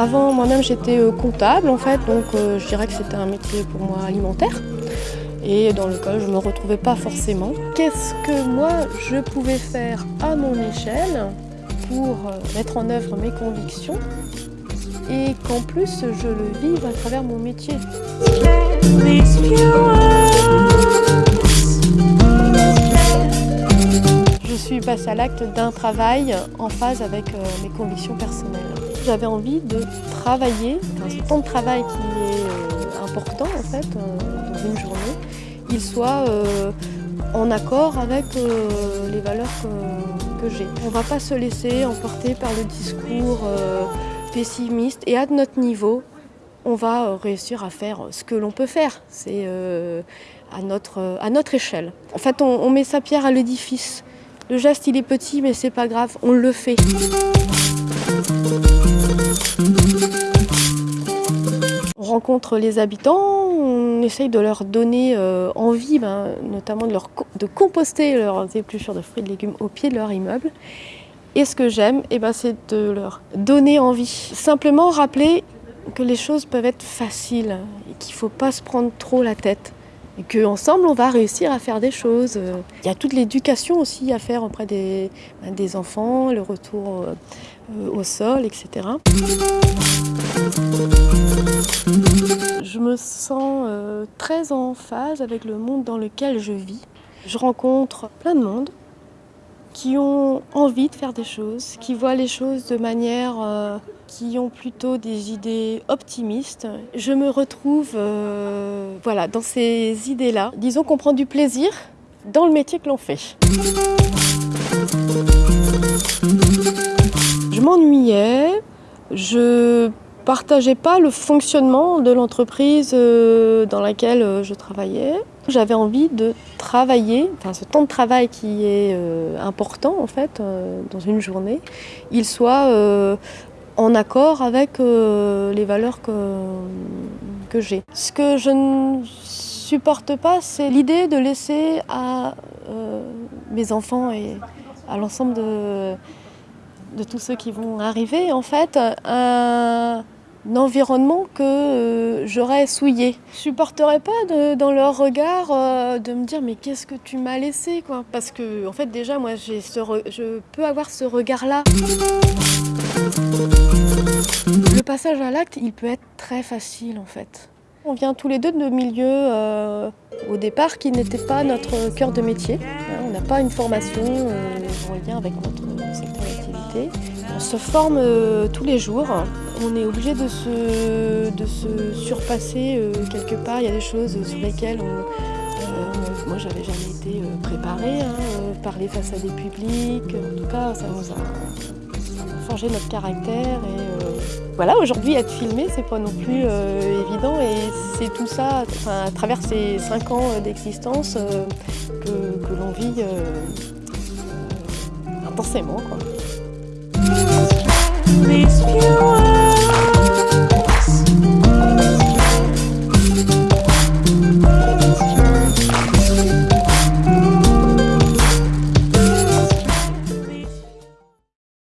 Avant, moi-même, j'étais euh, comptable, en fait, donc euh, je dirais que c'était un métier pour moi alimentaire. Et dans lequel je ne me retrouvais pas forcément. Qu'est-ce que moi, je pouvais faire à mon échelle pour euh, mettre en œuvre mes convictions et qu'en plus, je le vive à travers mon métier? À l'acte d'un travail en phase avec euh, mes convictions personnelles. J'avais envie de travailler, ce temps de travail qui est euh, important en fait euh, dans une journée, il soit en accord avec les valeurs que, j'ai. On ne va pas se laisser emporter par le discours pessimiste et à notre niveau, on va réussir à faire ce que l'on peut faire. C'est à, notre, à notre échelle. En fait, on, on met sa pierre à l'édifice. Le geste, il est petit, mais c'est pas grave, on le fait. On rencontre les habitants, on essaye de leur donner euh, envie, ben, notamment de, leur composter leurs épluchures de fruits et de légumes au pied de leur immeuble. Et ce que j'aime, eh ben, c'est de leur donner envie. Simplement rappeler que les choses peuvent être faciles et qu'il ne faut pas se prendre trop la tête. Et qu'ensemble, on va réussir à faire des choses. Il y a toute l'éducation aussi à faire auprès des, ben, des enfants, le retour euh, au sol, etc. Je me sens euh, très en phase avec le monde dans lequel je vis. Je rencontre plein de monde qui ont envie de faire des choses, qui voient les choses de manière, euh, qui ont plutôt des idées optimistes. Je me retrouve euh, voilà, dans ces idées-là. Disons qu'on prend du plaisir dans le métier que l'on fait. Je m'ennuyais, je partageais pas le fonctionnement de l'entreprise euh, dans laquelle euh, je travaillais. J'avais envie de travailler, enfin ce temps de travail qui est important en fait dans une journée, il soit en accord avec euh, les valeurs que, que j'ai. Ce que je ne supporte pas, c'est l'idée de laisser à euh, mes enfants et à l'ensemble de, de tous ceux qui vont arriver en fait un, environnement que euh, j'aurais souillé. Je supporterais pas dans leur regard euh, de me dire mais qu'est-ce que tu m'as laissé quoi? Parce que en fait déjà moi ce je peux avoir ce regard là. Le passage à l'acte, il peut être très facile en fait. On vient tous les deux de milieux euh, au départ qui n'étaient pas notre cœur de métier. Hein, On n'a pas une formation euh, en lien avec notre secteur d'activité. On se forme euh, tous les jours. On est obligé de se, de se surpasser euh, quelque part. Il y a des choses sur lesquelles moi j'avais jamais été préparée. hein, parler face à des publics, en tout cas ça nous a, forgé notre caractère. Et, euh, voilà, aujourd'hui être filmé c'est pas non plus euh, évident et c'est tout ça, à travers ces cinq ans euh, d'existence que, que l'on vit intensément. Quoi.